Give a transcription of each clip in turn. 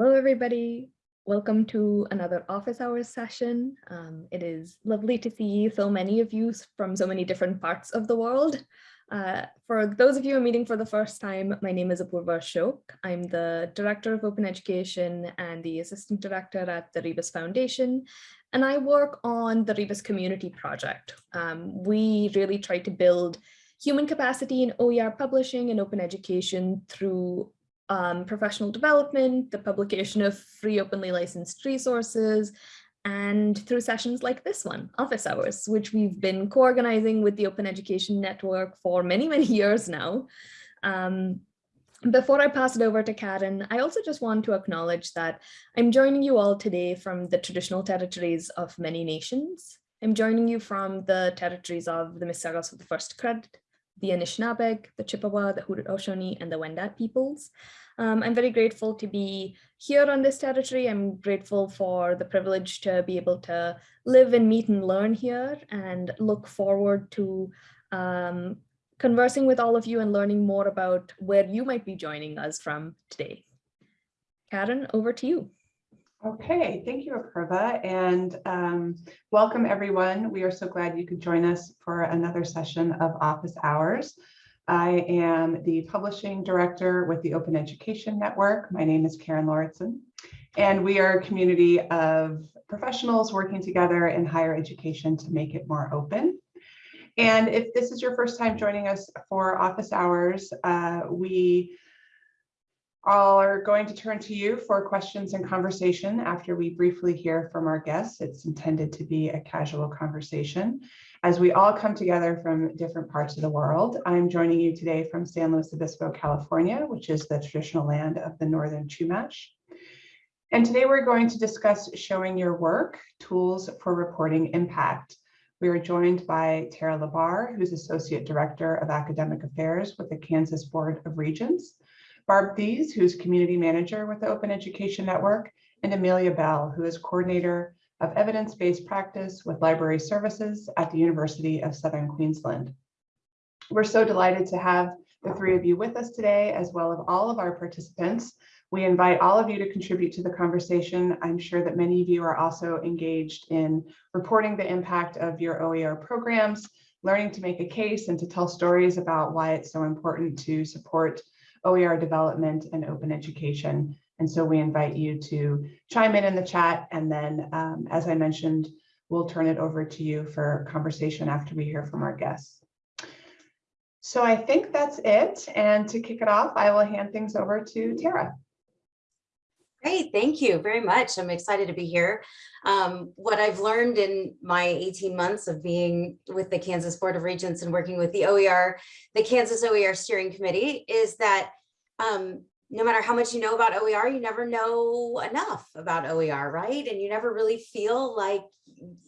Hello, everybody. Welcome to another office hours session. Um, it is lovely to see so many of you from so many different parts of the world. Uh, for those of you are meeting for the first time, my name is Apurva Ashok. I'm the Director of Open Education and the Assistant Director at the Rebus Foundation, and I work on the Rebus Community Project. Um, we really try to build human capacity in OER publishing and open education through um, professional development, the publication of free openly licensed resources, and through sessions like this one, Office Hours, which we've been co-organizing with the Open Education Network for many, many years now. Um, before I pass it over to Karen, I also just want to acknowledge that I'm joining you all today from the traditional territories of many nations. I'm joining you from the territories of the Mississaugas of the First Credit, the Anishinaabeg, the Chippewa, the Haudenosaunee, and the Wendat peoples. Um, I'm very grateful to be here on this territory. I'm grateful for the privilege to be able to live and meet and learn here and look forward to um, conversing with all of you and learning more about where you might be joining us from today. Karen, over to you. Okay, thank you, Apurva, and um, welcome everyone. We are so glad you could join us for another session of Office Hours. I am the publishing director with the Open Education Network. My name is Karen Lauritsen, and we are a community of professionals working together in higher education to make it more open. And if this is your first time joining us for office hours, uh, we are going to turn to you for questions and conversation after we briefly hear from our guests. It's intended to be a casual conversation as we all come together from different parts of the world. I'm joining you today from San Luis Obispo, California, which is the traditional land of the Northern Chumash. And today we're going to discuss showing your work, tools for reporting impact. We are joined by Tara Lebar, who's Associate Director of Academic Affairs with the Kansas Board of Regents. Barb Thies, who's community manager with the Open Education Network, and Amelia Bell, who is coordinator of evidence-based practice with library services at the University of Southern Queensland. We're so delighted to have the three of you with us today, as well as all of our participants. We invite all of you to contribute to the conversation. I'm sure that many of you are also engaged in reporting the impact of your OER programs, learning to make a case and to tell stories about why it's so important to support OER development and open education. And so we invite you to chime in in the chat. And then, um, as I mentioned, we'll turn it over to you for conversation after we hear from our guests. So I think that's it. And to kick it off, I will hand things over to Tara. Great, thank you very much. I'm excited to be here. Um, what I've learned in my 18 months of being with the Kansas Board of Regents and working with the OER, the Kansas OER Steering Committee, is that um, no matter how much you know about OER, you never know enough about OER, right? And you never really feel like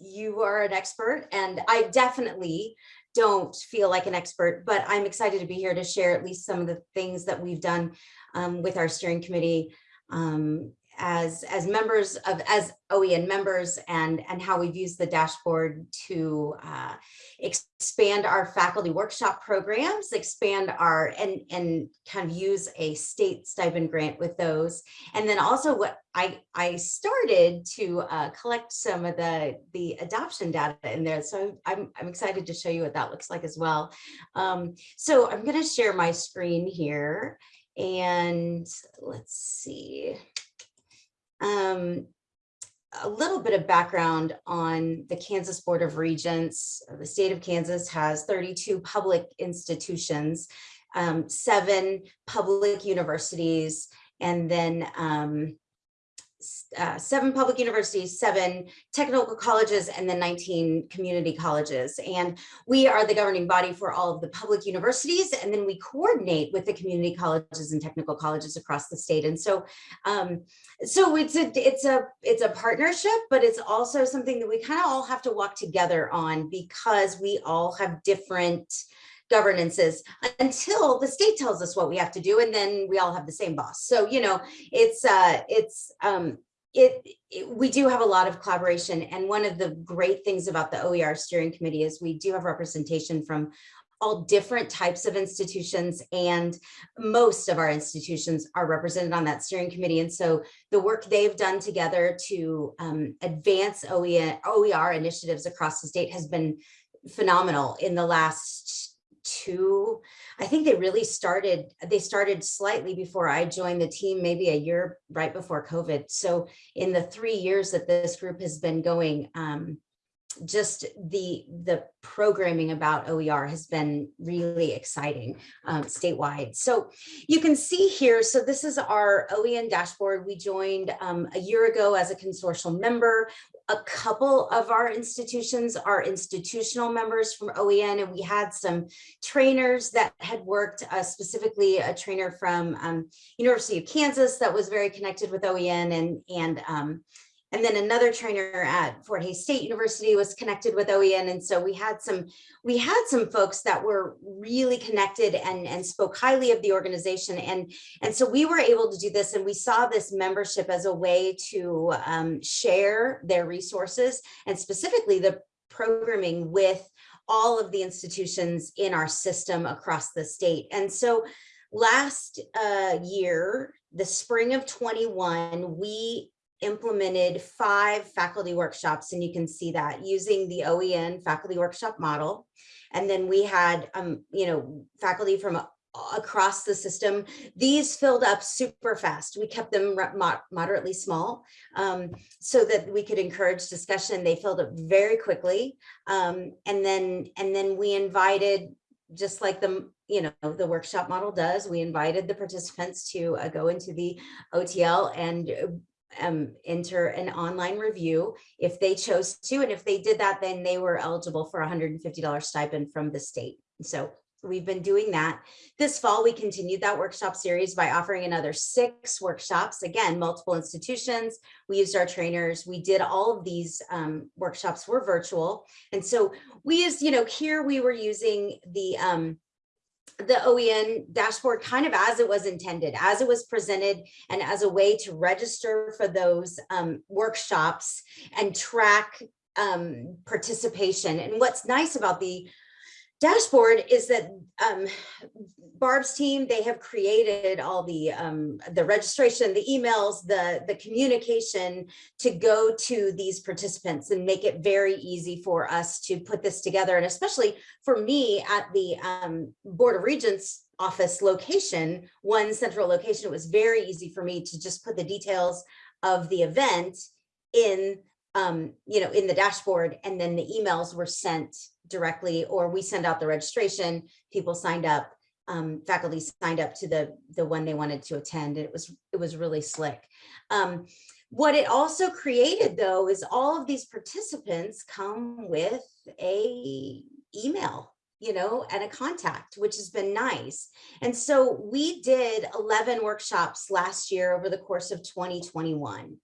you are an expert. And I definitely don't feel like an expert, but I'm excited to be here to share at least some of the things that we've done um, with our steering committee um, as as members of as OEN members and and how we've used the dashboard to uh, expand our faculty workshop programs, expand our and and kind of use a state stipend grant with those, and then also what I I started to uh, collect some of the the adoption data in there. So I'm I'm excited to show you what that looks like as well. Um, so I'm going to share my screen here. And let's see. Um, a little bit of background on the Kansas Board of Regents. The state of Kansas has 32 public institutions, um, seven public universities, and then um, uh, seven public universities, seven technical colleges, and then 19 community colleges. And we are the governing body for all of the public universities, and then we coordinate with the community colleges and technical colleges across the state. And so, um, so it's a it's a it's a partnership, but it's also something that we kind of all have to walk together on because we all have different governances until the state tells us what we have to do and then we all have the same boss so you know it's uh it's um it, it, we do have a lot of collaboration and one of the great things about the OER steering committee is we do have representation from all different types of institutions and most of our institutions are represented on that steering committee. And so the work they've done together to um, advance OER, OER initiatives across the state has been phenomenal in the last two, I think they really started, they started slightly before I joined the team, maybe a year right before COVID. So in the three years that this group has been going, um, just the the programming about OER has been really exciting um, statewide. So you can see here, so this is our OEN dashboard. We joined um, a year ago as a consortial member. A couple of our institutions are institutional members from OEN, and we had some trainers that had worked, uh, specifically a trainer from um, University of Kansas that was very connected with OEN and, and um, and then another trainer at Fort Hays State University was connected with OEN. And so we had some we had some folks that were really connected and, and spoke highly of the organization. And, and so we were able to do this and we saw this membership as a way to um, share their resources and specifically the programming with all of the institutions in our system across the state. And so last uh, year, the spring of 21, we implemented five faculty workshops, and you can see that using the OEN faculty workshop model. And then we had, um, you know, faculty from across the system. These filled up super fast. We kept them moderately small um, so that we could encourage discussion. They filled up very quickly. Um, and then and then we invited just like the you know the workshop model does we invited the participants to uh, go into the otl and um, enter an online review if they chose to. And if they did that, then they were eligible for $150 stipend from the state. So we've been doing that. This fall, we continued that workshop series by offering another six workshops. Again, multiple institutions. We used our trainers. We did all of these um, workshops were virtual. And so we used, you know, here we were using the um, the OEN dashboard kind of as it was intended, as it was presented and as a way to register for those um, workshops and track um, participation. And what's nice about the dashboard is that um, Barb's team, they have created all the um, the registration, the emails, the, the communication to go to these participants and make it very easy for us to put this together. And especially for me at the um, Board of Regents office location, one central location, it was very easy for me to just put the details of the event in um, you know, in the dashboard and then the emails were sent directly or we send out the registration, people signed up, um, faculty signed up to the, the one they wanted to attend. It was, it was really slick. Um, what it also created though is all of these participants come with a email you know, and a contact, which has been nice. And so we did 11 workshops last year over the course of 2021.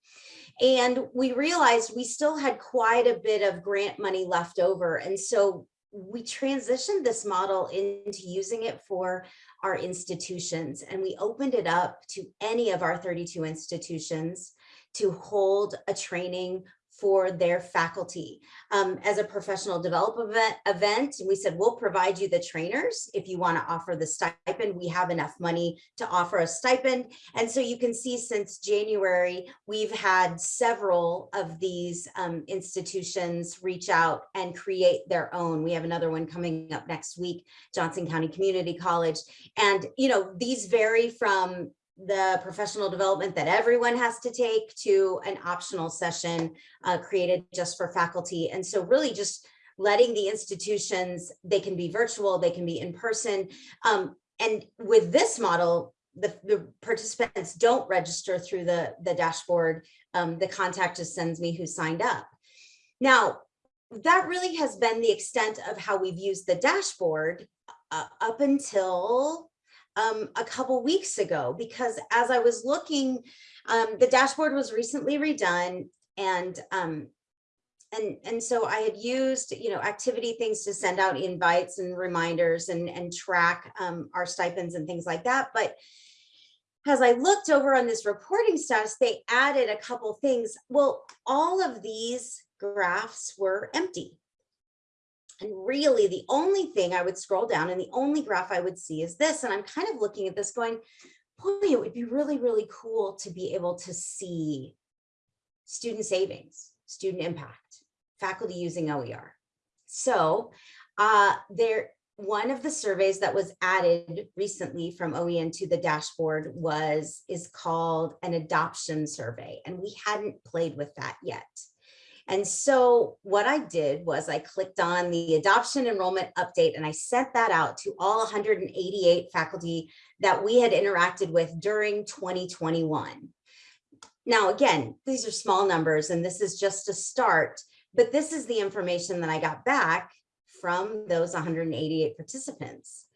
And we realized we still had quite a bit of grant money left over. And so we transitioned this model into using it for our institutions and we opened it up to any of our 32 institutions to hold a training for their faculty. Um, as a professional development event, we said, we'll provide you the trainers if you wanna offer the stipend. We have enough money to offer a stipend. And so you can see since January, we've had several of these um, institutions reach out and create their own. We have another one coming up next week, Johnson County Community College. And, you know, these vary from the professional development that everyone has to take to an optional session uh, created just for faculty. And so really just letting the institutions, they can be virtual, they can be in person. Um, and with this model, the, the, participants don't register through the, the dashboard. Um, the contact just sends me who signed up. Now, that really has been the extent of how we've used the dashboard uh, up until um, a couple weeks ago because as I was looking, um, the dashboard was recently redone and um, and and so I had used you know activity things to send out invites and reminders and and track um, our stipends and things like that. But as I looked over on this reporting status, they added a couple things. Well, all of these graphs were empty. And really the only thing I would scroll down and the only graph I would see is this. And I'm kind of looking at this going, boy, it would be really, really cool to be able to see student savings, student impact, faculty using OER. So uh, there, one of the surveys that was added recently from OEN to the dashboard was is called an adoption survey, and we hadn't played with that yet. And so what I did was I clicked on the adoption enrollment update and I sent that out to all 188 faculty that we had interacted with during 2021. Now, again, these are small numbers and this is just a start, but this is the information that I got back from those 188 participants.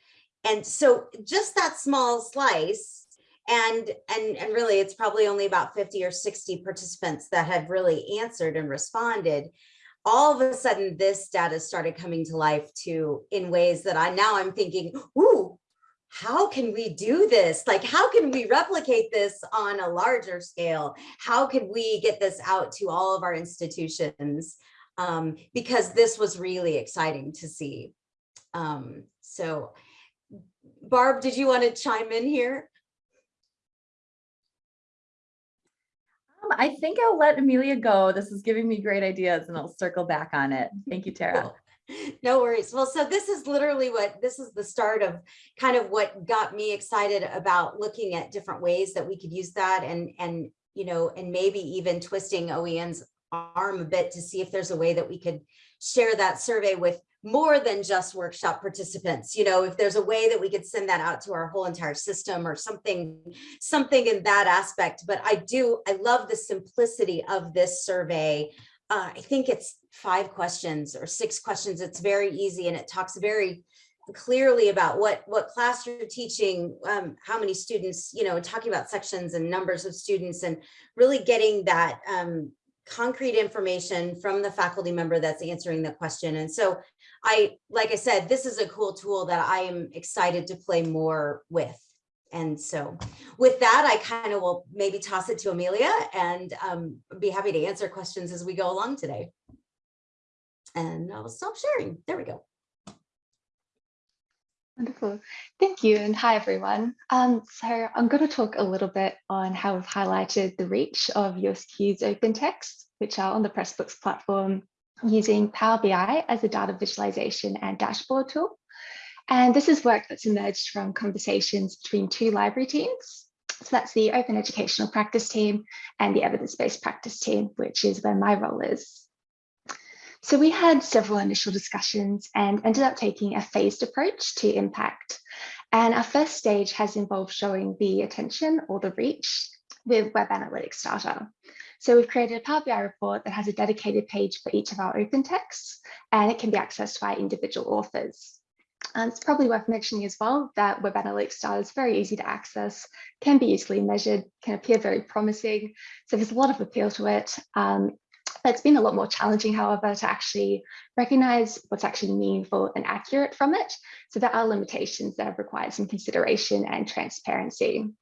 And so just that small slice and and and really it's probably only about 50 or 60 participants that had really answered and responded. All of a sudden this data started coming to life too in ways that i now i'm thinking ooh how can we do this? Like how can we replicate this on a larger scale? How can we get this out to all of our institutions? Um, because this was really exciting to see. Um, so barb did you want to chime in here I think I'll let Amelia go. This is giving me great ideas and I'll circle back on it. Thank you, Tara. Cool. No worries. Well, so this is literally what this is the start of kind of what got me excited about looking at different ways that we could use that and and you know and maybe even twisting OEN's arm a bit to see if there's a way that we could share that survey with more than just workshop participants you know if there's a way that we could send that out to our whole entire system or something something in that aspect. But i do i love the simplicity of this survey. Uh, i think it's five questions or six questions. It's very easy and it talks very clearly about what what class you're teaching um, how many students you know talking about sections and numbers of students and really getting that um, concrete information from the faculty member that's answering the question. And so I, like I said, this is a cool tool that I am excited to play more with. And so with that, I kind of will maybe toss it to Amelia and um, be happy to answer questions as we go along today. And I'll stop sharing. There we go. Wonderful. Thank you. And hi, everyone. Um, so I'm going to talk a little bit on how we've highlighted the reach of USQ's open text, which are on the Pressbooks platform using Power BI as a data visualization and dashboard tool. And this is work that's emerged from conversations between two library teams. So that's the Open Educational Practice team and the Evidence-Based Practice team, which is where my role is. So we had several initial discussions and ended up taking a phased approach to impact. And our first stage has involved showing the attention or the reach with Web Analytics data. So we've created a Power BI report that has a dedicated page for each of our open texts, and it can be accessed by individual authors. And it's probably worth mentioning as well that Web Analytics data is very easy to access, can be easily measured, can appear very promising. So there's a lot of appeal to it. Um, it's been a lot more challenging, however, to actually recognize what's actually meaningful and accurate from it. So there are limitations that have required some consideration and transparency.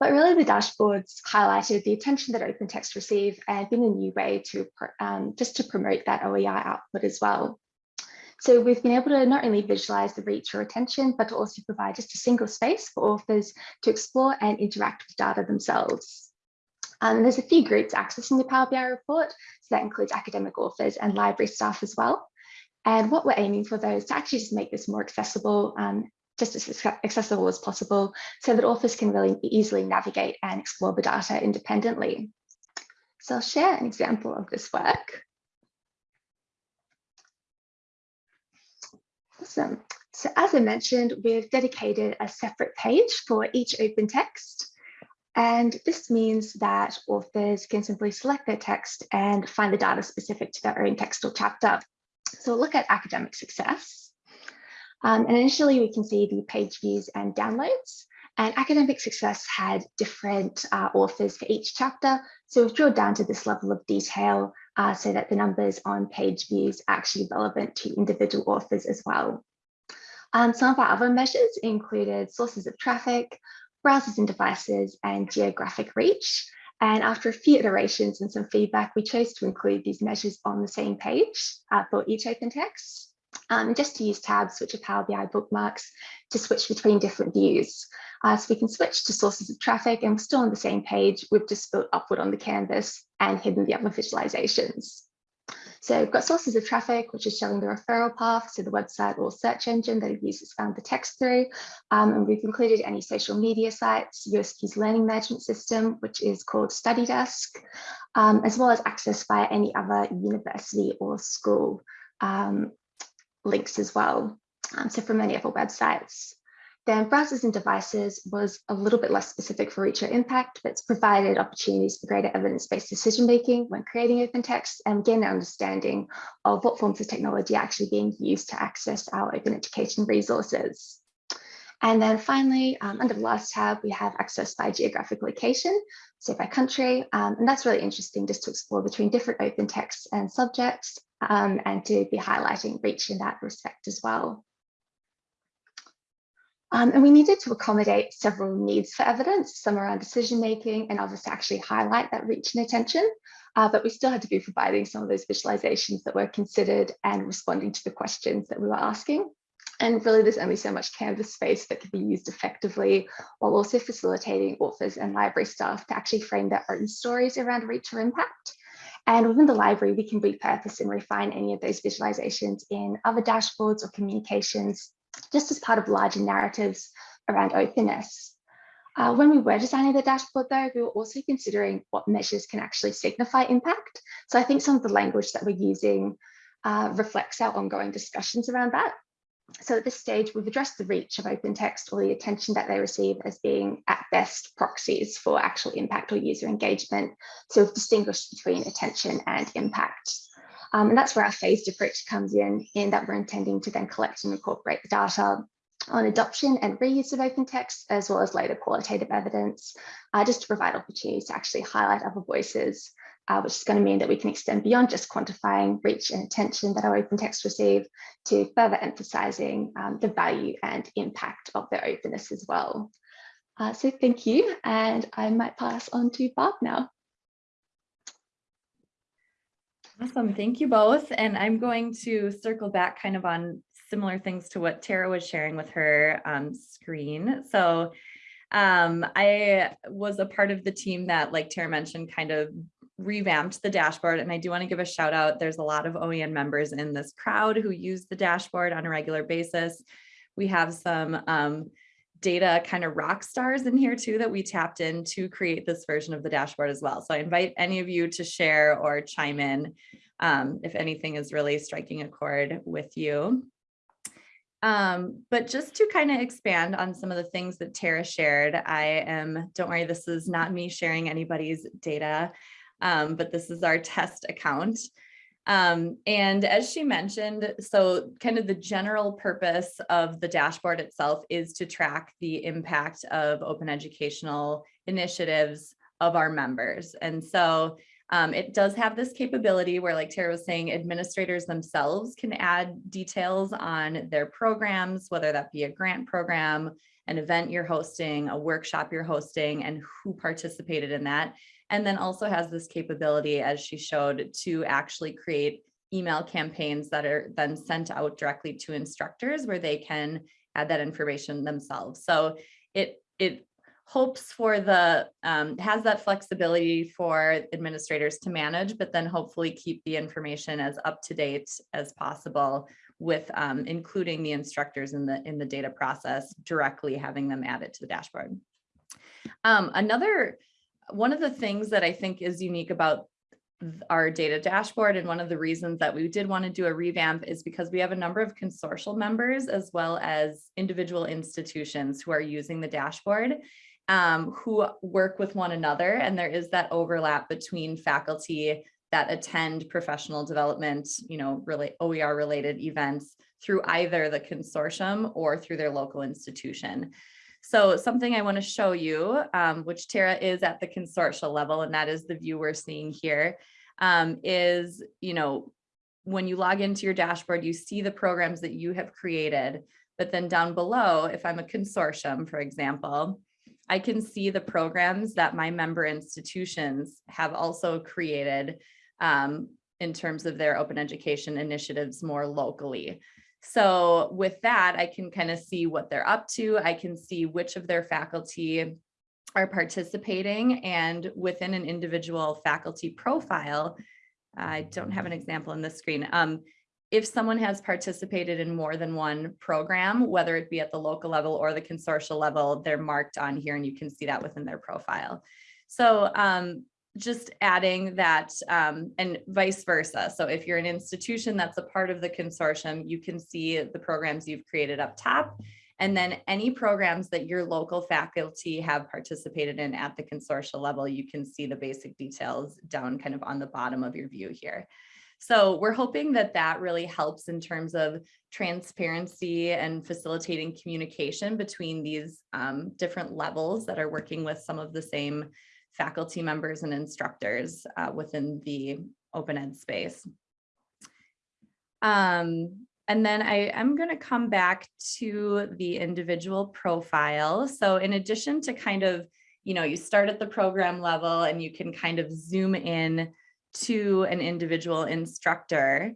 But really the dashboards highlighted the attention that open text receive and been a new way to um, just to promote that OER output as well. So we've been able to not only visualize the reach or attention, but to also provide just a single space for authors to explore and interact with data themselves. Um, there's a few groups accessing the Power BI report, so that includes academic authors and library staff as well. And what we're aiming for those to actually just make this more accessible um, just as accessible as possible so that authors can really easily navigate and explore the data independently. So I'll share an example of this work. Awesome. So as I mentioned, we've dedicated a separate page for each open text. And this means that authors can simply select their text and find the data specific to their own text or chapter. So we'll look at academic success. Um, and initially we can see the page views and downloads and academic success had different uh, authors for each chapter. So we've drilled down to this level of detail uh, so that the numbers on page views are actually relevant to individual authors as well. Um, some of our other measures included sources of traffic, browsers and devices, and geographic reach. And after a few iterations and some feedback, we chose to include these measures on the same page uh, for each open text. Um, just to use tabs, which are Power BI bookmarks, to switch between different views. Uh, so we can switch to sources of traffic and we're still on the same page. We've just built upward on the canvas and hidden the other visualizations. So we've got sources of traffic, which is showing the referral path to the website or search engine that users found the text through. Um, and we've included any social media sites, USQ's learning management system, which is called Study Desk, um, as well as access via any other university or school um, links as well. Um, so from many other websites. Then browsers and devices was a little bit less specific for reach or impact, but it's provided opportunities for greater evidence-based decision-making when creating open text and gain an understanding of what forms of technology are actually being used to access our open education resources. And then finally, um, under the last tab, we have access by geographic location, so by country. Um, and that's really interesting just to explore between different open texts and subjects um, and to be highlighting reach in that respect as well. Um, and we needed to accommodate several needs for evidence, some around decision making and others to actually highlight that reach and attention. Uh, but we still had to be providing some of those visualizations that were considered and responding to the questions that we were asking. And really, there's only so much canvas space that can be used effectively while also facilitating authors and library staff to actually frame their own stories around reach or impact. And within the library, we can repurpose and refine any of those visualizations in other dashboards or communications just as part of larger narratives around openness. Uh, when we were designing the dashboard though, we were also considering what measures can actually signify impact. So I think some of the language that we're using uh, reflects our ongoing discussions around that. So at this stage, we've addressed the reach of open text or the attention that they receive as being at best proxies for actual impact or user engagement. So we've distinguished between attention and impact. Um, and that's where our phased approach comes in, in that we're intending to then collect and incorporate the data on adoption and reuse of open text, as well as later qualitative evidence, uh, just to provide opportunities to actually highlight other voices, uh, which is going to mean that we can extend beyond just quantifying reach and attention that our open text receive to further emphasizing um, the value and impact of their openness as well. Uh, so thank you, and I might pass on to Barb now. Awesome. Thank you both. And I'm going to circle back kind of on similar things to what Tara was sharing with her um, screen. So um, I was a part of the team that, like Tara mentioned, kind of revamped the dashboard. And I do want to give a shout out. There's a lot of OEN members in this crowd who use the dashboard on a regular basis. We have some um, data kind of rock stars in here too that we tapped in to create this version of the dashboard as well. So I invite any of you to share or chime in um, if anything is really striking a chord with you. Um, but just to kind of expand on some of the things that Tara shared, I am, don't worry, this is not me sharing anybody's data, um, but this is our test account. Um, and as she mentioned, so kind of the general purpose of the dashboard itself is to track the impact of open educational initiatives of our members. And so um, it does have this capability where like Tara was saying, administrators themselves can add details on their programs, whether that be a grant program, an event you're hosting, a workshop you're hosting, and who participated in that and then also has this capability, as she showed, to actually create email campaigns that are then sent out directly to instructors where they can add that information themselves. So it, it hopes for the, um, has that flexibility for administrators to manage, but then hopefully keep the information as up to date as possible with um, including the instructors in the in the data process, directly having them add it to the dashboard. Um, another one of the things that I think is unique about our data dashboard and one of the reasons that we did want to do a revamp is because we have a number of consortial members as well as individual institutions who are using the dashboard um, who work with one another and there is that overlap between faculty that attend professional development, you know, really OER related events through either the consortium or through their local institution. So something I want to show you, um, which Tara is at the consortial level, and that is the view we're seeing here, um, is, you know, when you log into your dashboard, you see the programs that you have created, but then down below, if I'm a consortium, for example, I can see the programs that my member institutions have also created um, in terms of their open education initiatives more locally. So with that, I can kind of see what they're up to. I can see which of their faculty are participating and within an individual faculty profile, I don't have an example on this screen. Um, if someone has participated in more than one program, whether it be at the local level or the consortial level, they're marked on here and you can see that within their profile. So um, just adding that um, and vice versa. So if you're an institution that's a part of the consortium, you can see the programs you've created up top. And then any programs that your local faculty have participated in at the consortial level, you can see the basic details down kind of on the bottom of your view here. So we're hoping that that really helps in terms of transparency and facilitating communication between these um, different levels that are working with some of the same faculty members and instructors uh, within the open ed space. Um, and then I am going to come back to the individual profile. So in addition to kind of, you know, you start at the program level and you can kind of zoom in to an individual instructor.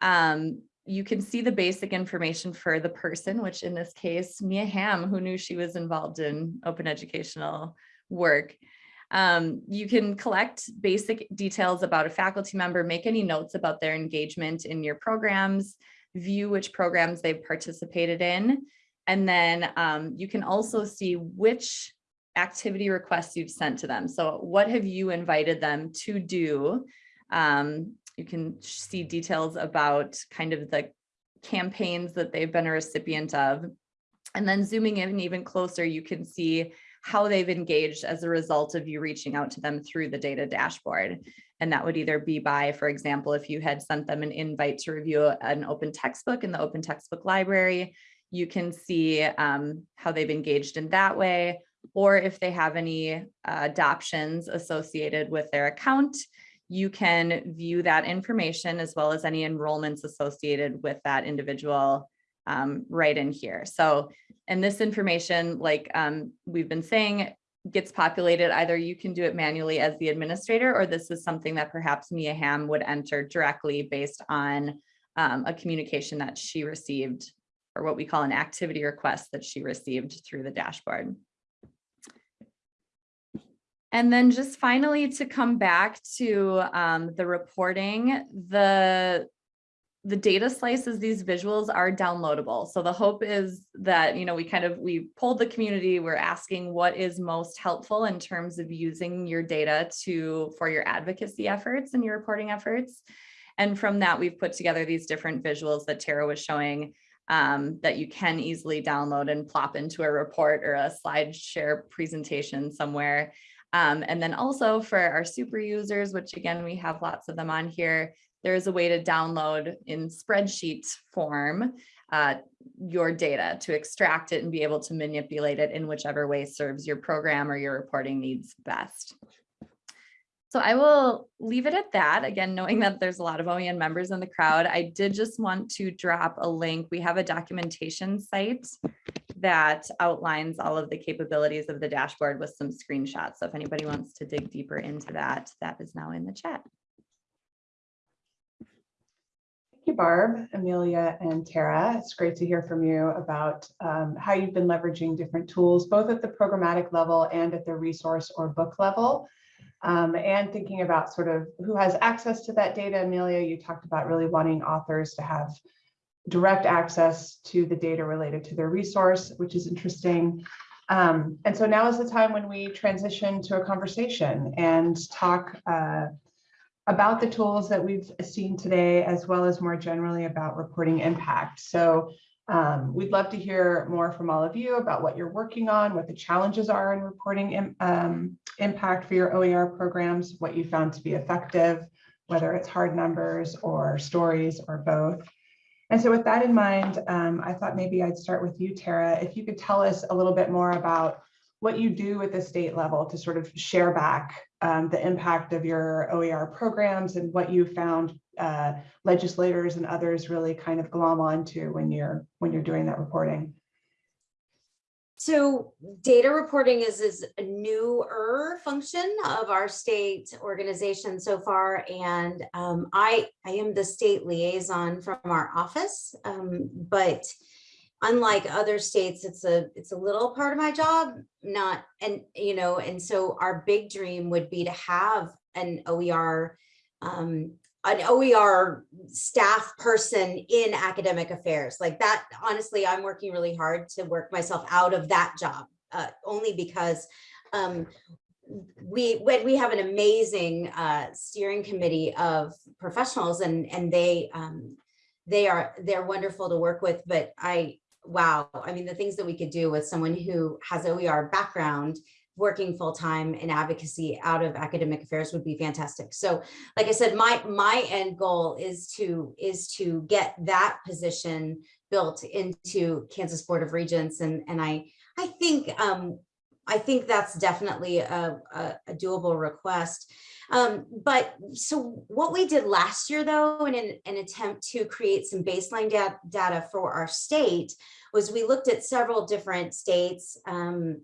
Um, you can see the basic information for the person, which in this case, Mia Hamm, who knew she was involved in open educational work. Um, you can collect basic details about a faculty member, make any notes about their engagement in your programs, view which programs they've participated in. And then um, you can also see which activity requests you've sent to them. So what have you invited them to do? Um, you can see details about kind of the campaigns that they've been a recipient of. And then zooming in even closer, you can see how they've engaged as a result of you reaching out to them through the data dashboard. And that would either be by, for example, if you had sent them an invite to review an open textbook in the open textbook library, you can see um, how they've engaged in that way, or if they have any uh, adoptions associated with their account, you can view that information as well as any enrollments associated with that individual um, right in here. So, and this information, like um, we've been saying, gets populated, either you can do it manually as the administrator, or this is something that perhaps Mia Hamm would enter directly based on um, a communication that she received, or what we call an activity request that she received through the dashboard. And then just finally to come back to um, the reporting, the the data slices, these visuals are downloadable. So the hope is that, you know, we kind of, we pulled the community, we're asking what is most helpful in terms of using your data to, for your advocacy efforts and your reporting efforts. And from that, we've put together these different visuals that Tara was showing um, that you can easily download and plop into a report or a slide share presentation somewhere. Um, and then also for our super users, which again, we have lots of them on here, there is a way to download in spreadsheet form uh, your data to extract it and be able to manipulate it in whichever way serves your program or your reporting needs best. So I will leave it at that. Again, knowing that there's a lot of OEN members in the crowd, I did just want to drop a link. We have a documentation site that outlines all of the capabilities of the dashboard with some screenshots. So if anybody wants to dig deeper into that, that is now in the chat. Thank you, Barb, Amelia, and Tara. It's great to hear from you about um, how you've been leveraging different tools, both at the programmatic level and at the resource or book level. Um, and thinking about sort of who has access to that data. Amelia, you talked about really wanting authors to have direct access to the data related to their resource, which is interesting. Um, and so now is the time when we transition to a conversation and talk uh, about the tools that we've seen today, as well as more generally about reporting impact. So um, we'd love to hear more from all of you about what you're working on, what the challenges are in reporting um, impact for your OER programs, what you found to be effective, whether it's hard numbers or stories or both. And so with that in mind, um, I thought maybe I'd start with you, Tara. If you could tell us a little bit more about what you do at the state level to sort of share back um, the impact of your OER programs and what you found uh, legislators and others really kind of glom onto when you're when you're doing that reporting. so data reporting is, is a newer function of our state organization so far. And um, I, I am the state liaison from our office, um, but unlike other states, it's a, it's a little part of my job, not, and, you know, and so our big dream would be to have an OER um, an OER staff person in academic affairs like that. Honestly, I'm working really hard to work myself out of that job, uh, only because um, we when we have an amazing uh, steering committee of professionals and and they um, they are they're wonderful to work with. But I wow, I mean the things that we could do with someone who has OER background working full-time in advocacy out of academic affairs would be fantastic. So like I said, my my end goal is to is to get that position built into Kansas Board of Regents. And, and I I think um, I think that's definitely a, a, a doable request. Um, but so what we did last year, though, in an, an attempt to create some baseline da data for our state, was we looked at several different states um,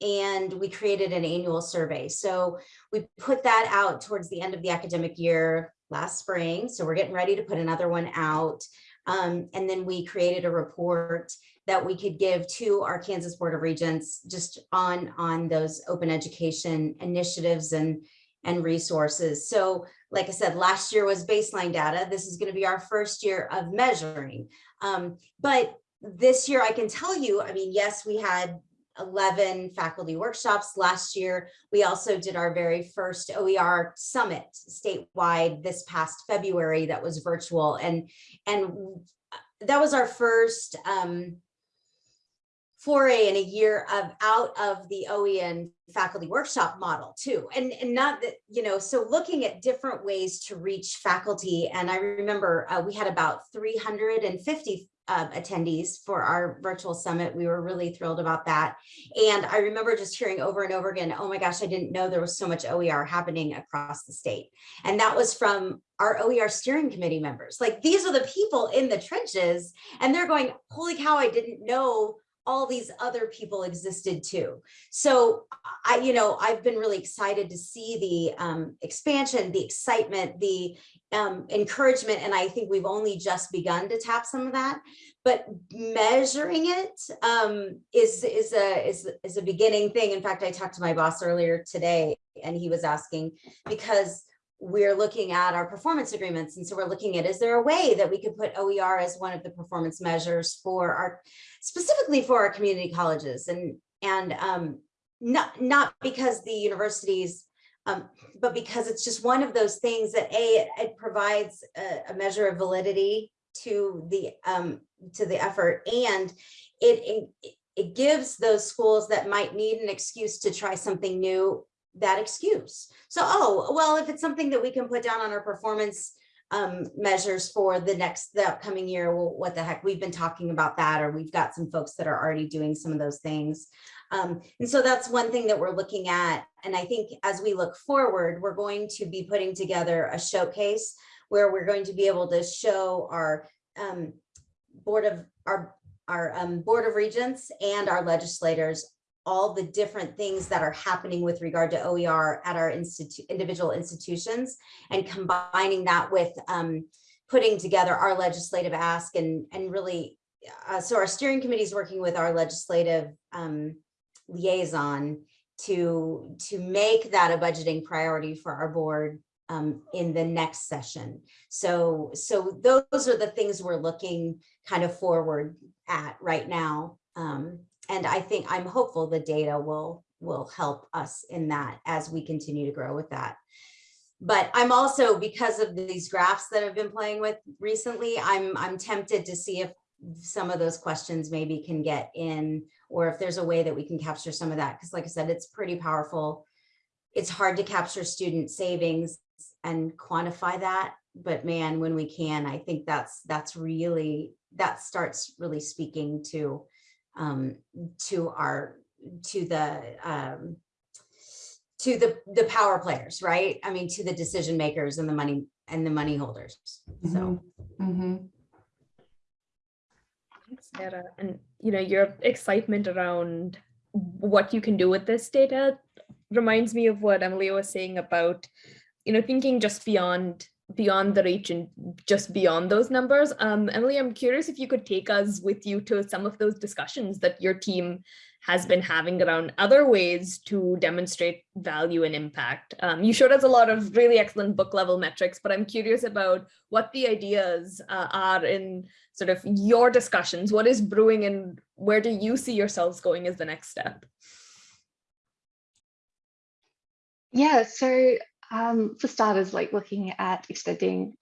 and we created an annual survey. So we put that out towards the end of the academic year last spring. So we're getting ready to put another one out. Um, and then we created a report that we could give to our Kansas Board of Regents just on, on those open education initiatives and, and resources. So like I said, last year was baseline data. This is going to be our first year of measuring. Um, but this year I can tell you, I mean, yes, we had 11 faculty workshops last year. We also did our very first OER summit statewide this past February that was virtual. And, and that was our first um, foray in a year of out of the OEN faculty workshop model too. And, and not that, you know, so looking at different ways to reach faculty. And I remember uh, we had about 350 uh, attendees for our virtual summit. We were really thrilled about that. And I remember just hearing over and over again, oh my gosh, I didn't know there was so much OER happening across the state. And that was from our OER steering committee members. Like these are the people in the trenches and they're going, holy cow, I didn't know all these other people existed too. So I, you know, I've been really excited to see the um, expansion, the excitement, the um, encouragement, and I think we've only just begun to tap some of that. But measuring it um, is is a is is a beginning thing. In fact, I talked to my boss earlier today, and he was asking because we're looking at our performance agreements. And so we're looking at, is there a way that we could put OER as one of the performance measures for our, specifically for our community colleges and, and um, not, not because the universities, um, but because it's just one of those things that A, it, it provides a, a, measure of validity to the, um, to the effort and it, it, it gives those schools that might need an excuse to try something new that excuse. So, oh, well, if it's something that we can put down on our performance um, measures for the next, the upcoming year, well, what the heck, we've been talking about that, or we've got some folks that are already doing some of those things. Um, and so that's one thing that we're looking at. And I think as we look forward, we're going to be putting together a showcase where we're going to be able to show our um, board of our our um, board of regents and our legislators all the different things that are happening with regard to OER at our institu individual institutions and combining that with um, putting together our legislative ask and, and really, uh, so our steering committee is working with our legislative um, liaison to, to make that a budgeting priority for our board um, in the next session. So, so those are the things we're looking kind of forward at right now. Um, and I think I'm hopeful the data will will help us in that as we continue to grow with that. But I'm also, because of these graphs that I've been playing with recently, I'm, I'm tempted to see if some of those questions maybe can get in, or if there's a way that we can capture some of that. Because like I said, it's pretty powerful. It's hard to capture student savings and quantify that. But man, when we can, I think that's that's really, that starts really speaking to um, to our to the um, to the the power players, right? I mean, to the decision makers and the money and the money holders. So. Mm -hmm. Sarah, and you know your excitement around what you can do with this data reminds me of what Emily was saying about, you know, thinking just beyond beyond the reach and just beyond those numbers. Um, Emily, I'm curious if you could take us with you to some of those discussions that your team has been having around other ways to demonstrate value and impact. Um, you showed us a lot of really excellent book level metrics, but I'm curious about what the ideas uh, are in sort of your discussions. What is brewing and where do you see yourselves going as the next step? Yeah, so um, for starters, like looking at extending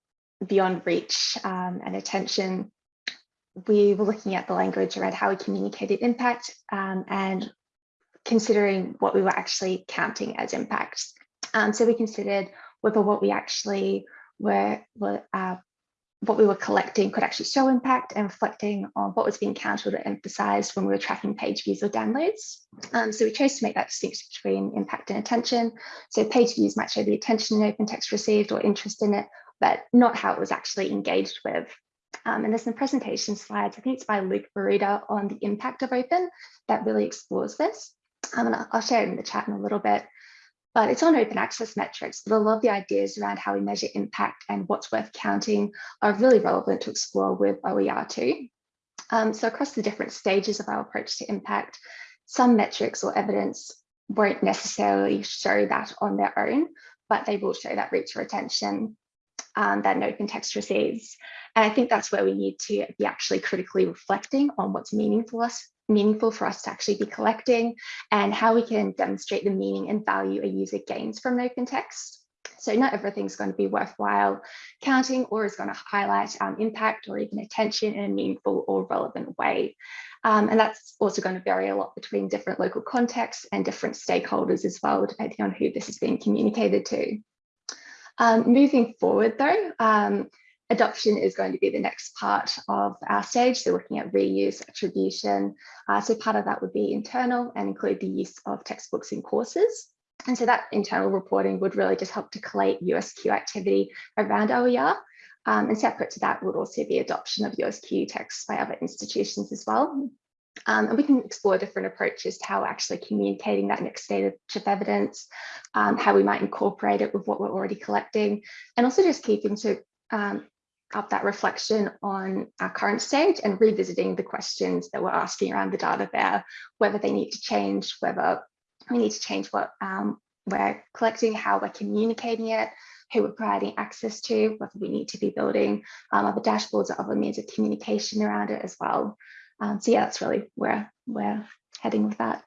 beyond reach um, and attention, we were looking at the language around how we communicated impact um, and considering what we were actually counting as impact. Um, so we considered whether what we actually were, were uh, what we were collecting could actually show impact and reflecting on what was being counted or emphasized when we were tracking page views or downloads. Um, so we chose to make that distinction between impact and attention. So page views might show the attention in open text received or interest in it, but not how it was actually engaged with. Um, and there's some presentation slides, I think it's by Luke Barita on the impact of open that really explores this. Um, and I'll share it in the chat in a little bit but it's on open access metrics. But a lot of the ideas around how we measure impact and what's worth counting are really relevant to explore with OER too. Um, so across the different stages of our approach to impact, some metrics or evidence won't necessarily show that on their own, but they will show that reach or attention um, that an open text receives. And I think that's where we need to be actually critically reflecting on what's meaningful us meaningful for us to actually be collecting and how we can demonstrate the meaning and value a user gains from open text. So not everything's going to be worthwhile counting or is going to highlight um, impact or even attention in a meaningful or relevant way. Um, and that's also going to vary a lot between different local contexts and different stakeholders as well, depending on who this is being communicated to. Um, moving forward though, um, adoption is going to be the next part of our stage. So looking at reuse, attribution. Uh, so part of that would be internal and include the use of textbooks in courses. And so that internal reporting would really just help to collate USQ activity around OER. Um, and separate to that would also be adoption of USQ texts by other institutions as well. Um, and we can explore different approaches to how we're actually communicating that next stage of evidence, um, how we might incorporate it with what we're already collecting, and also just keeping to um, up that reflection on our current stage and revisiting the questions that we're asking around the data there, whether they need to change, whether we need to change what um, we're collecting, how we're communicating it, who we're providing access to, whether we need to be building um, other dashboards or other means of communication around it as well. Um, so yeah, that's really where we're heading with that.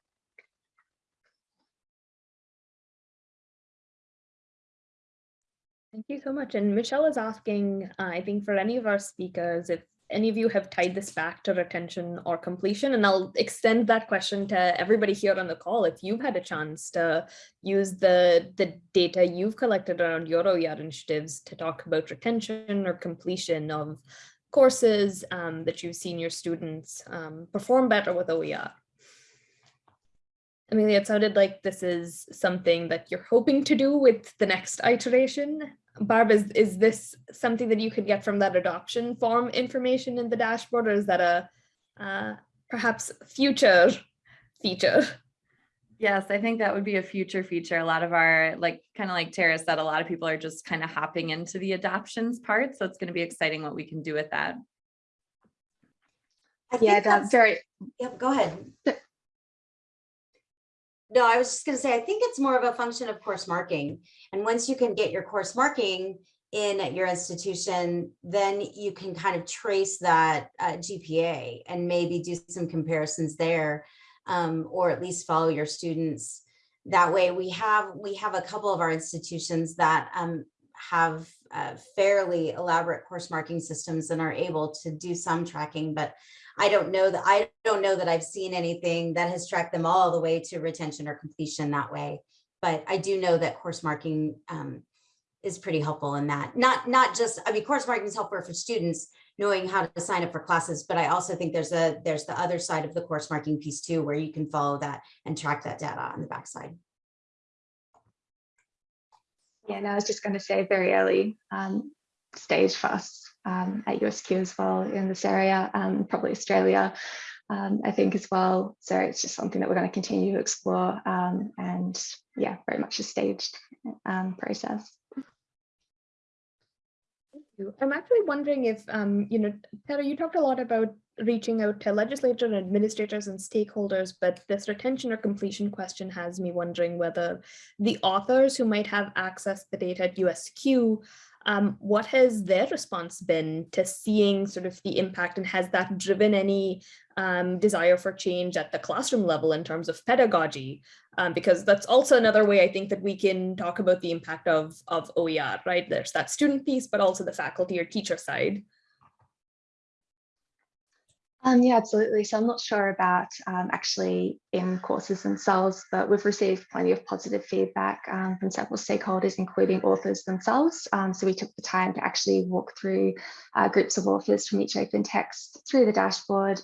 Thank you so much. And Michelle is asking, uh, I think for any of our speakers, if any of you have tied this back to retention or completion, and I'll extend that question to everybody here on the call. If you've had a chance to use the, the data you've collected around your OER initiatives to talk about retention or completion of courses um, that you've seen your students um, perform better with OER. Amelia, it sounded like this is something that you're hoping to do with the next iteration. Barb, is, is this something that you could get from that adoption form information in the dashboard, or is that a uh, perhaps future feature? Yes, I think that would be a future feature. A lot of our, like, kind of like Tara said, a lot of people are just kind of hopping into the adoptions part. So it's going to be exciting what we can do with that. I Yeah, think that's that's, very, yep, go ahead. No, I was just gonna say, I think it's more of a function of course marking. And once you can get your course marking in at your institution, then you can kind of trace that uh, GPA and maybe do some comparisons there. um, or at least follow your students. That way we have, we have a couple of our institutions that um, have uh, fairly elaborate course marking systems and are able to do some tracking, but I don't know that I don't know that I've seen anything that has tracked them all the way to retention or completion that way. But I do know that course marking um, is pretty helpful in that. Not not just I mean course marking is helpful for students knowing how to sign up for classes, but I also think there's a there's the other side of the course marking piece too, where you can follow that and track that data on the backside. yeah, and I was just going to say very early um, stage for us um, at USQ as well in this area, um, probably Australia, um, I think as well. So it's just something that we're going to continue to explore um, and yeah, very much a staged um, process. Thank you. I'm actually wondering if, you know, Tara, you talked a lot about reaching out to legislators and administrators and stakeholders, but this retention or completion question has me wondering whether the authors who might have access to the data at USQ, um, what has their response been to seeing sort of the impact and has that driven any um, desire for change at the classroom level in terms of pedagogy? Um, because that's also another way I think that we can talk about the impact of, of OER, right? There's that student piece, but also the faculty or teacher side. Um, yeah, absolutely. So I'm not sure about um, actually in courses themselves, but we've received plenty of positive feedback um, from several stakeholders, including authors themselves. Um, so we took the time to actually walk through uh, groups of authors from each open text through the dashboard.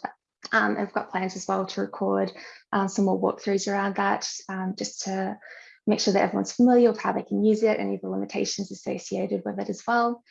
Um, we've got plans as well to record um, some more walkthroughs around that, just to make sure that everyone's familiar with how they can use it, and any of the limitations associated with it as well.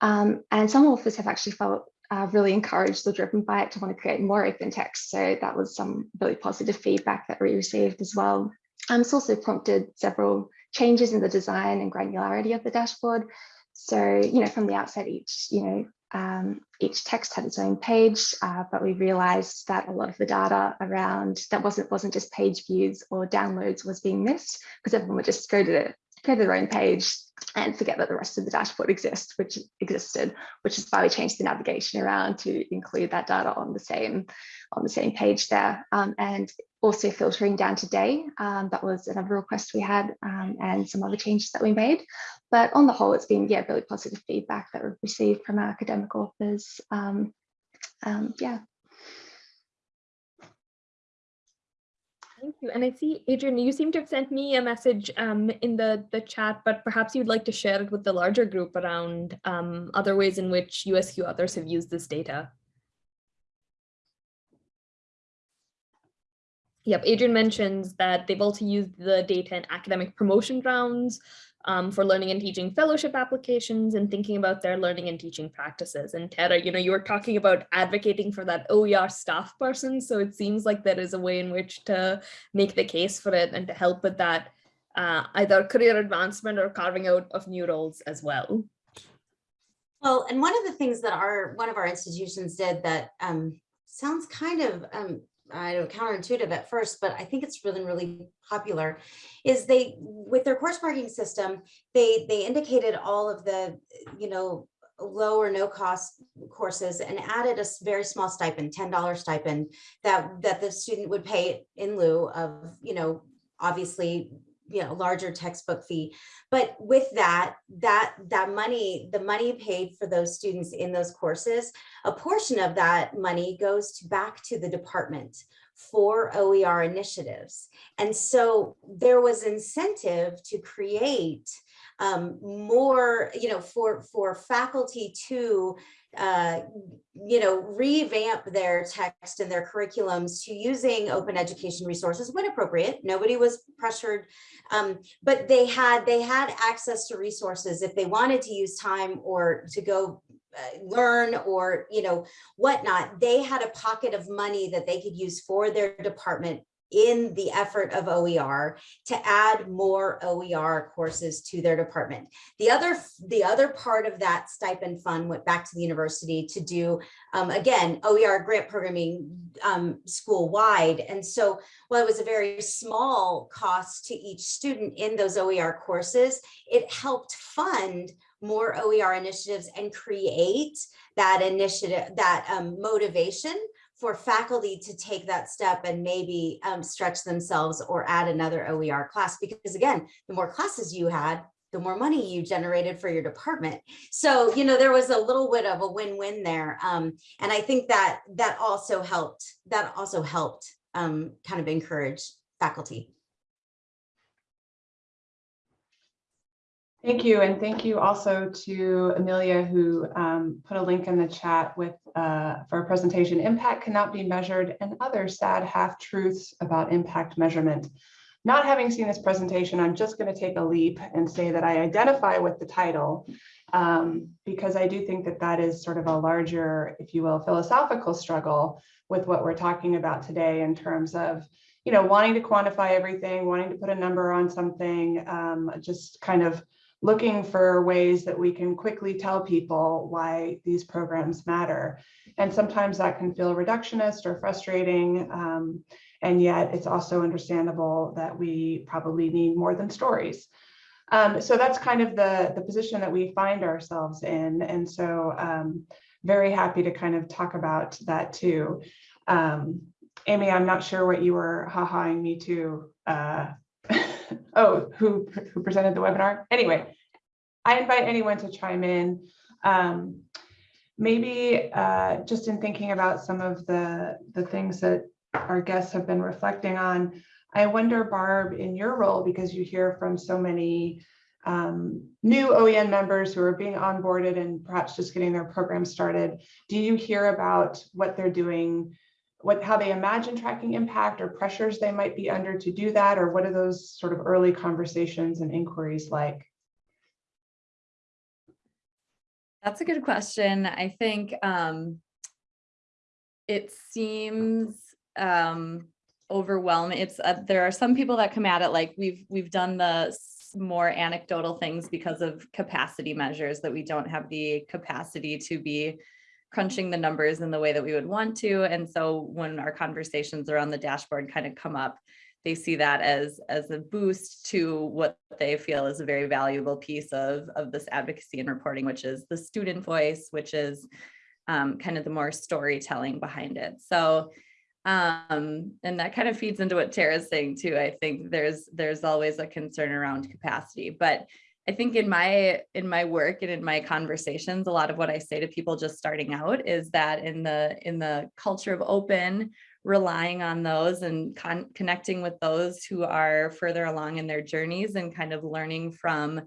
and some authors have actually felt uh, really encouraged or driven by it to want to create more open text. So that was some really positive feedback that we received as well. Um, it's also prompted several changes in the design and granularity of the dashboard. So, you know, from the outset, each, you know, um, each text had its own page, uh, but we realized that a lot of the data around that wasn't wasn't just page views or downloads was being missed because everyone would just go to to their own page and forget that the rest of the dashboard exists, which existed, which is why we changed the navigation around to include that data on the same on the same page there. Um, and also filtering down to day. Um, that was another request we had um, and some other changes that we made. But on the whole, it's been yeah, really positive feedback that we've received from our academic authors. Um, um, yeah. Thank you. And I see, Adrian, you seem to have sent me a message um, in the, the chat, but perhaps you'd like to share it with the larger group around um, other ways in which USQ authors have used this data. Yep, Adrian mentions that they've also used the data in academic promotion rounds, um, for learning and teaching fellowship applications and thinking about their learning and teaching practices. And Tara, you know, you were talking about advocating for that OER staff person. So it seems like there is a way in which to make the case for it and to help with that uh, either career advancement or carving out of new roles as well. Well, and one of the things that our one of our institutions did that um, sounds kind of um, I know counterintuitive at first, but I think it's really, really popular, is they, with their course marking system, they, they indicated all of the, you know, low or no cost courses and added a very small stipend, $10 stipend that, that the student would pay in lieu of, you know, obviously you know larger textbook fee. But with that that that money the money paid for those students in those courses a portion of that money goes to back to the department for OER initiatives. And so there was incentive to create um, more you know for for faculty to uh, you know, revamp their text and their curriculums to using open education resources when appropriate. Nobody was pressured, um, but they had they had access to resources if they wanted to use time or to go uh, learn or you know whatnot. They had a pocket of money that they could use for their department in the effort of OER to add more OER courses to their department. The other, the other part of that stipend fund went back to the university to do, um, again, OER grant programming um, school wide. And so while it was a very small cost to each student in those OER courses, it helped fund more OER initiatives and create that initiative, that um, motivation for faculty to take that step and maybe um, stretch themselves or add another OER class. Because again, the more classes you had, the more money you generated for your department. So, you know, there was a little bit of a win-win there. Um, and I think that that also helped, that also helped um, kind of encourage faculty. Thank you. And thank you also to Amelia, who um, put a link in the chat with uh, for a presentation, Impact Cannot Be Measured and Other Sad Half-Truths About Impact Measurement. Not having seen this presentation, I'm just going to take a leap and say that I identify with the title um, because I do think that that is sort of a larger, if you will, philosophical struggle with what we're talking about today in terms of, you know, wanting to quantify everything, wanting to put a number on something, um, just kind of looking for ways that we can quickly tell people why these programs matter. And sometimes that can feel reductionist or frustrating. Um, and yet it's also understandable that we probably need more than stories. Um, so that's kind of the, the position that we find ourselves in. And so um, very happy to kind of talk about that too. Um, Amy, I'm not sure what you were ha-haing me to. Uh, oh, who, who presented the webinar? Anyway, I invite anyone to chime in. Um, maybe uh, just in thinking about some of the, the things that our guests have been reflecting on, I wonder, Barb, in your role, because you hear from so many um, new OEN members who are being onboarded and perhaps just getting their program started, do you hear about what they're doing, what how they imagine tracking impact or pressures they might be under to do that, or what are those sort of early conversations and inquiries like? That's a good question. I think um, it seems um, overwhelming. It's uh, there are some people that come at it like we've we've done the more anecdotal things because of capacity measures that we don't have the capacity to be crunching the numbers in the way that we would want to. And so when our conversations around the dashboard kind of come up, they see that as as a boost to what they feel is a very valuable piece of of this advocacy and reporting, which is the student voice, which is um, kind of the more storytelling behind it. So um, and that kind of feeds into what Tara's saying too. I think there's there's always a concern around capacity, but I think in my in my work and in my conversations, a lot of what I say to people just starting out is that in the in the culture of open, relying on those and con connecting with those who are further along in their journeys and kind of learning from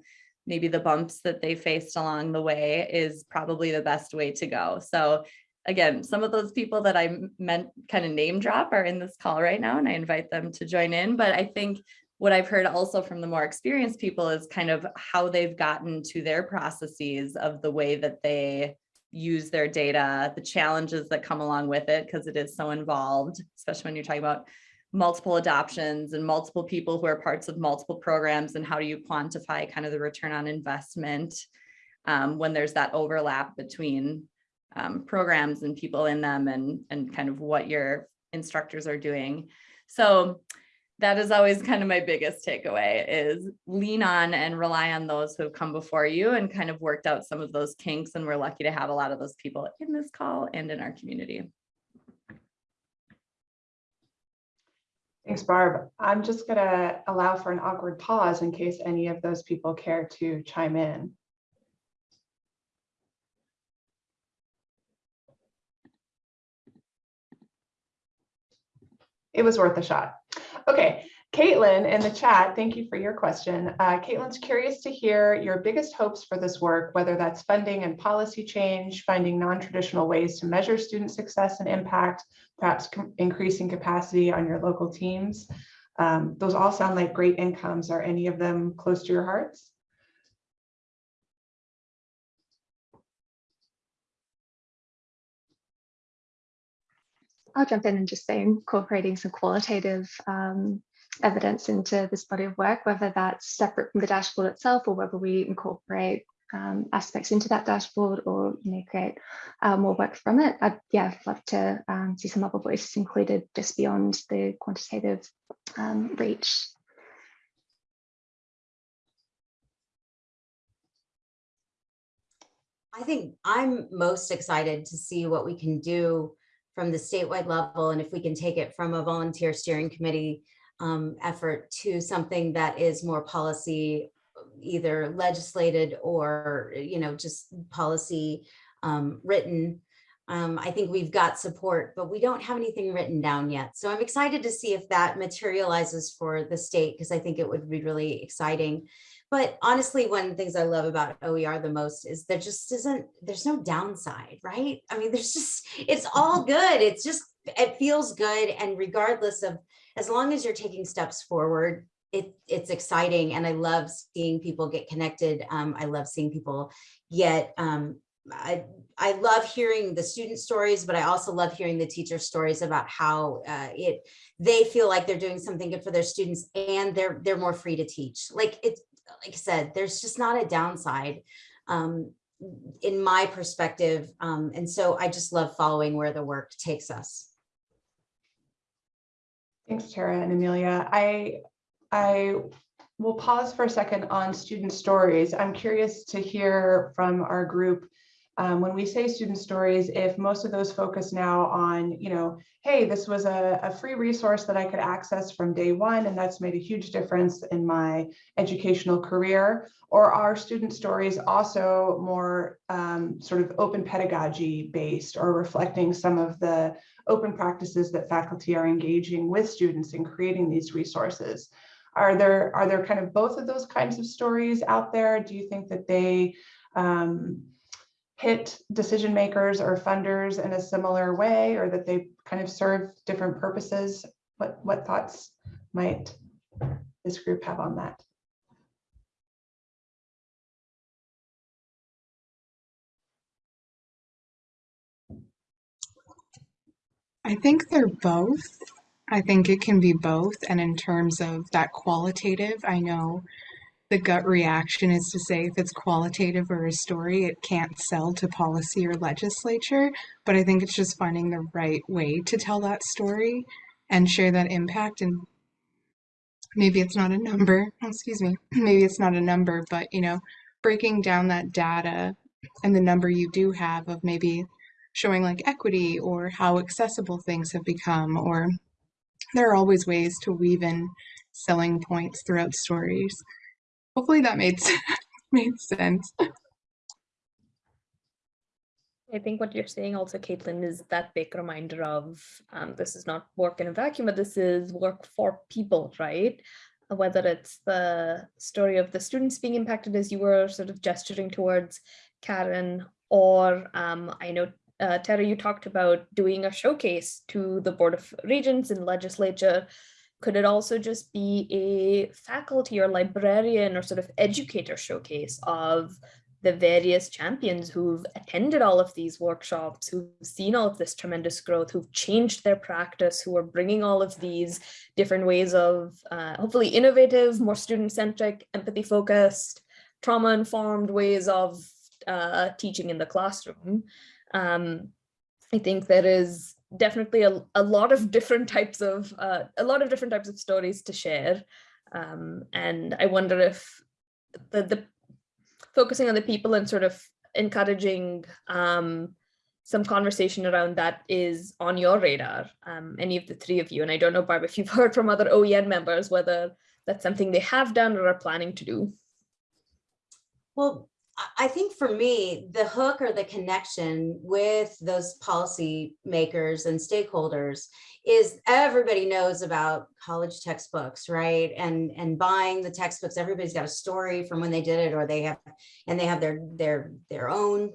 maybe the bumps that they faced along the way is probably the best way to go. So again, some of those people that I meant kind of name drop are in this call right now and I invite them to join in. But I think what I've heard also from the more experienced people is kind of how they've gotten to their processes of the way that they use their data, the challenges that come along with it, because it is so involved, especially when you're talking about multiple adoptions and multiple people who are parts of multiple programs and how do you quantify kind of the return on investment um, when there's that overlap between um, programs and people in them and, and kind of what your instructors are doing. So that is always kind of my biggest takeaway is lean on and rely on those who have come before you and kind of worked out some of those kinks. And we're lucky to have a lot of those people in this call and in our community. Thanks, Barb. I'm just going to allow for an awkward pause in case any of those people care to chime in. It was worth a shot. Okay, Caitlin in the chat, thank you for your question. Uh, Caitlin's curious to hear your biggest hopes for this work, whether that's funding and policy change, finding non-traditional ways to measure student success and impact, perhaps increasing capacity on your local teams. Um, those all sound like great incomes. Are any of them close to your hearts? I'll jump in and just say incorporating some qualitative um, evidence into this body of work, whether that's separate from the dashboard itself or whether we incorporate um, aspects into that dashboard or you know create uh, more work from it. I'd yeah love to um, see some other voices included just beyond the quantitative um, reach. I think I'm most excited to see what we can do from the statewide level and if we can take it from a volunteer steering committee um, effort to something that is more policy either legislated or you know just policy um, written um, I think we've got support, but we don't have anything written down yet. So I'm excited to see if that materializes for the state because I think it would be really exciting. But honestly, one of the things I love about OER the most is there just isn't, there's no downside, right? I mean, there's just, it's all good. It's just, it feels good. And regardless of, as long as you're taking steps forward, it, it's exciting and I love seeing people get connected. Um, I love seeing people get, um, I, I love hearing the student stories, but I also love hearing the teacher stories about how uh, it, they feel like they're doing something good for their students and they're, they're more free to teach. Like it's, like I said, there's just not a downside um, in my perspective. Um, and so I just love following where the work takes us. Thanks, Tara and Amelia. I, I will pause for a second on student stories. I'm curious to hear from our group um, when we say student stories, if most of those focus now on, you know, hey, this was a, a free resource that I could access from day one, and that's made a huge difference in my educational career, or are student stories also more um, sort of open pedagogy based or reflecting some of the open practices that faculty are engaging with students in creating these resources? Are there, are there kind of both of those kinds of stories out there? Do you think that they um, hit decision makers or funders in a similar way or that they kind of serve different purposes? What, what thoughts might this group have on that? I think they're both. I think it can be both. And in terms of that qualitative, I know the gut reaction is to say if it's qualitative or a story, it can't sell to policy or legislature. But I think it's just finding the right way to tell that story and share that impact. And maybe it's not a number, excuse me, maybe it's not a number, but you know, breaking down that data and the number you do have of maybe showing like equity or how accessible things have become or there are always ways to weave in selling points throughout stories hopefully that made made sense I think what you're saying also, Caitlin, is that big reminder of um, this is not work in a vacuum, but this is work for people, right? Whether it's the story of the students being impacted as you were sort of gesturing towards Karen, or um, I know uh, Tara, you talked about doing a showcase to the Board of Regents and legislature. Could it also just be a faculty or librarian or sort of educator showcase of the various champions who've attended all of these workshops, who've seen all of this tremendous growth, who've changed their practice, who are bringing all of these different ways of uh, hopefully innovative, more student-centric, empathy-focused, trauma-informed ways of uh, teaching in the classroom. Um, I think there is definitely a, a lot of different types of uh, a lot of different types of stories to share. Um, and I wonder if the, the focusing on the people and sort of encouraging um, some conversation around that is on your radar, um, any of the three of you. And I don't know, Barb, if you've heard from other OEN members, whether that's something they have done or are planning to do. Well, I think for me, the hook or the connection with those policy makers and stakeholders is everybody knows about college textbooks, right? And and buying the textbooks, everybody's got a story from when they did it, or they have, and they have their their their own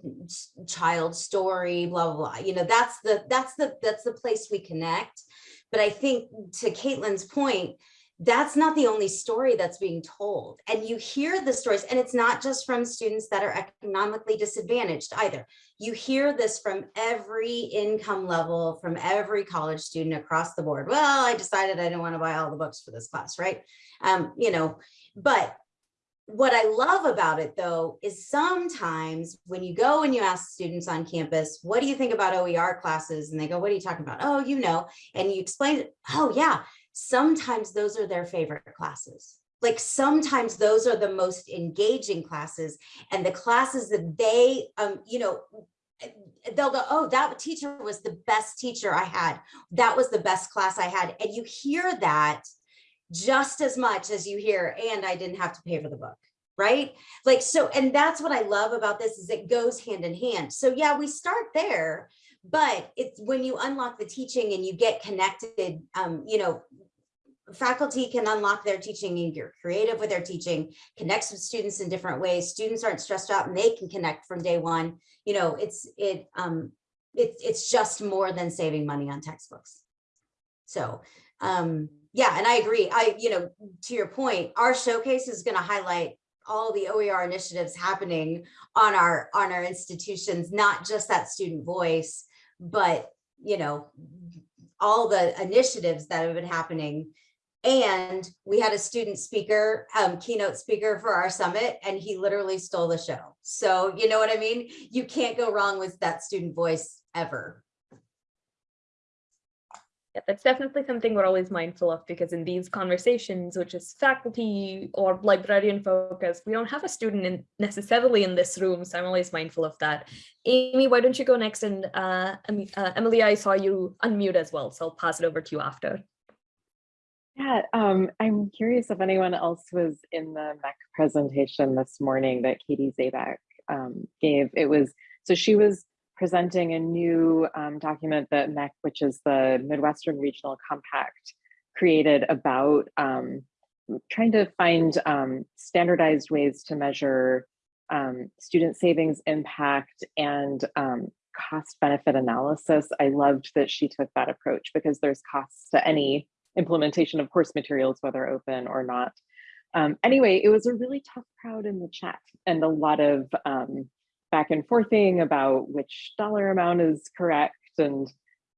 child story, blah blah blah. You know, that's the that's the that's the place we connect. But I think to Caitlin's point, that's not the only story that's being told. And you hear the stories, and it's not just from students that are economically disadvantaged either. You hear this from every income level, from every college student across the board. Well, I decided I didn't want to buy all the books for this class, right? Um, you know, but what I love about it though, is sometimes when you go and you ask students on campus, what do you think about OER classes? And they go, what are you talking about? Oh, you know, and you explain. Oh yeah, sometimes those are their favorite classes. Like sometimes those are the most engaging classes and the classes that they, um, you know, they'll go, oh, that teacher was the best teacher I had. That was the best class I had. And you hear that just as much as you hear, and I didn't have to pay for the book right like so and that's what i love about this is it goes hand in hand so yeah we start there but it's when you unlock the teaching and you get connected um you know faculty can unlock their teaching and you're creative with their teaching, connects with students in different ways. Students aren't stressed out and they can connect from day one. You know, it's it um it, it's just more than saving money on textbooks. So um yeah, and I agree. I, you know, to your point, our showcase is going to highlight all the OER initiatives happening on our on our institutions, not just that student voice, but you know, all the initiatives that have been happening. And we had a student speaker, um, keynote speaker for our summit, and he literally stole the show. So you know what I mean? You can't go wrong with that student voice ever. Yeah, that's definitely something we're always mindful of because in these conversations, which is faculty or librarian focused, we don't have a student in necessarily in this room. So I'm always mindful of that. Amy, why don't you go next? And uh, uh, Emily, I saw you unmute as well. So I'll pass it over to you after. Yeah, um, I'm curious if anyone else was in the MHEC presentation this morning that Katie Zaback um, gave. It was, so she was presenting a new um, document that MHEC, which is the Midwestern Regional Compact, created about um, trying to find um, standardized ways to measure um, student savings impact and cost benefit analysis. I loved that she took that approach because there's costs to any implementation of course materials, whether open or not. Um, anyway, it was a really tough crowd in the chat and a lot of um, back and forthing about which dollar amount is correct and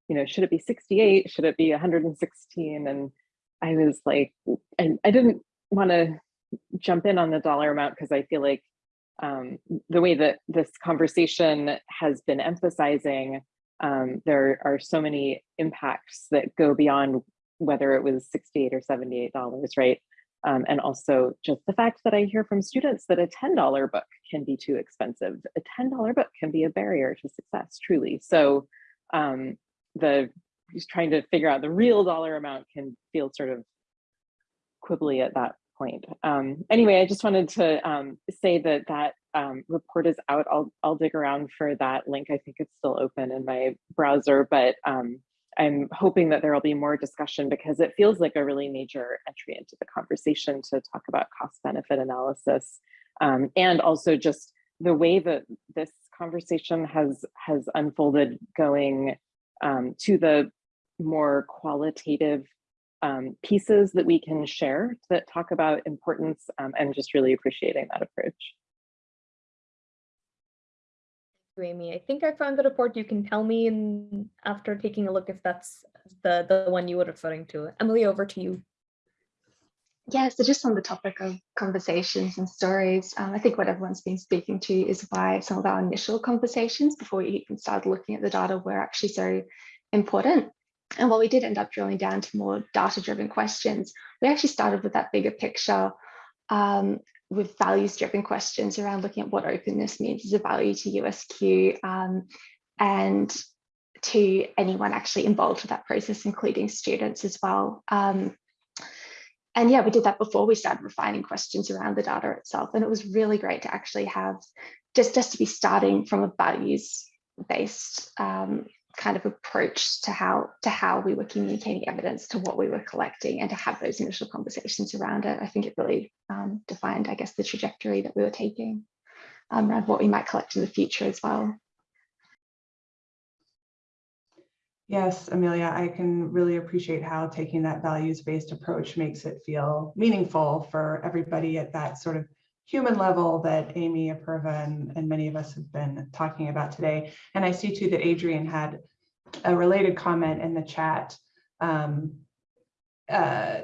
you know should it be 68 should it be 116 and i was like i, I didn't want to jump in on the dollar amount because i feel like um, the way that this conversation has been emphasizing um, there are so many impacts that go beyond whether it was 68 or 78 dollars right um, and also just the fact that I hear from students that a $10 book can be too expensive. A $10 book can be a barrier to success, truly. So um, the just trying to figure out the real dollar amount can feel sort of quibbly at that point. Um, anyway, I just wanted to um, say that that um, report is out. I'll, I'll dig around for that link. I think it's still open in my browser, but um, I'm hoping that there will be more discussion because it feels like a really major entry into the conversation to talk about cost benefit analysis um, and also just the way that this conversation has has unfolded going um, to the more qualitative um, pieces that we can share that talk about importance um, and just really appreciating that approach. Amy. I think I found the report. You can tell me in, after taking a look if that's the, the one you were referring to. Emily, over to you. Yeah, so just on the topic of conversations and stories, um, I think what everyone's been speaking to is why some of our initial conversations before we even started looking at the data were actually so important. And while we did end up drilling down to more data-driven questions, we actually started with that bigger picture um, with values-driven questions around looking at what openness means as a value to USQ um, and to anyone actually involved with that process, including students as well. Um, and yeah, we did that before we started refining questions around the data itself. And it was really great to actually have just, just to be starting from a values based um, kind of approach to how to how we were communicating evidence to what we were collecting and to have those initial conversations around it. I think it really um, defined, I guess, the trajectory that we were taking um, around what we might collect in the future as well. Yes, Amelia, I can really appreciate how taking that values-based approach makes it feel meaningful for everybody at that sort of human level that Amy, Apurva, and, and many of us have been talking about today. And I see too that Adrian had a related comment in the chat. Um, uh,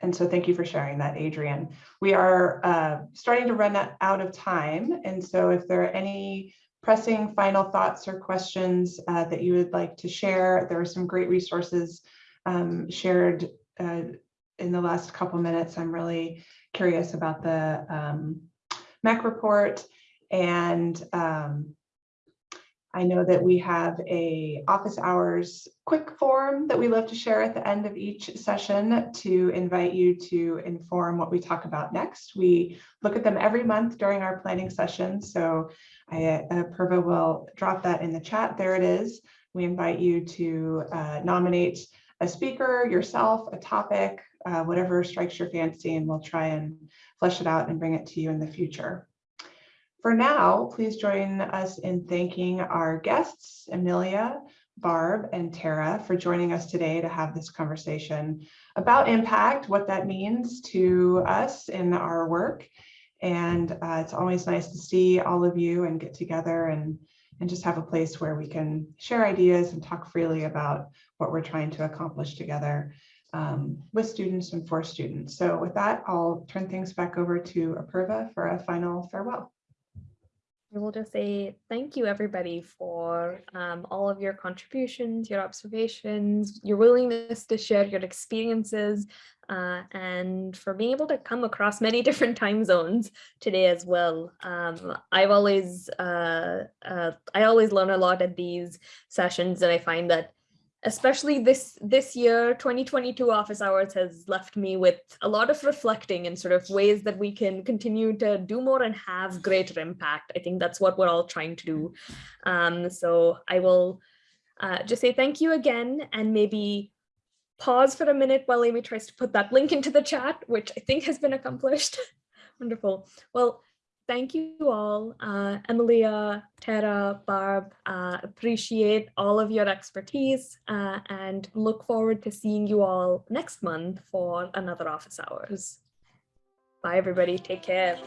and so thank you for sharing that, Adrian. We are uh, starting to run out of time. And so if there are any pressing final thoughts or questions uh, that you would like to share. There are some great resources um, shared uh, in the last couple minutes. I'm really curious about the um, MHEC report and um, I know that we have a office hours quick form that we love to share at the end of each session to invite you to inform what we talk about next. We look at them every month during our planning session. So I, uh, Purva will drop that in the chat. There it is. We invite you to uh, nominate a speaker, yourself, a topic, uh, whatever strikes your fancy, and we'll try and flesh it out and bring it to you in the future. For now, please join us in thanking our guests, Amelia, Barb, and Tara for joining us today to have this conversation about impact, what that means to us in our work. And uh, it's always nice to see all of you and get together and, and just have a place where we can share ideas and talk freely about what we're trying to accomplish together um, with students and for students. So with that, I'll turn things back over to Apurva for a final farewell. I will just say thank you, everybody, for um, all of your contributions, your observations, your willingness to share your experiences, uh, and for being able to come across many different time zones today as well. Um, I've always, uh, uh, I always learn a lot at these sessions, and I find that especially this this year 2022 office hours has left me with a lot of reflecting and sort of ways that we can continue to do more and have greater impact. I think that's what we're all trying to do. Um, so i will uh, just say thank you again and maybe pause for a minute while amy tries to put that link into the chat which i think has been accomplished. Wonderful. Well thank you all, uh, Amelia, Tara, Barb, uh, appreciate all of your expertise uh, and look forward to seeing you all next month for another office hours. Bye everybody, take care.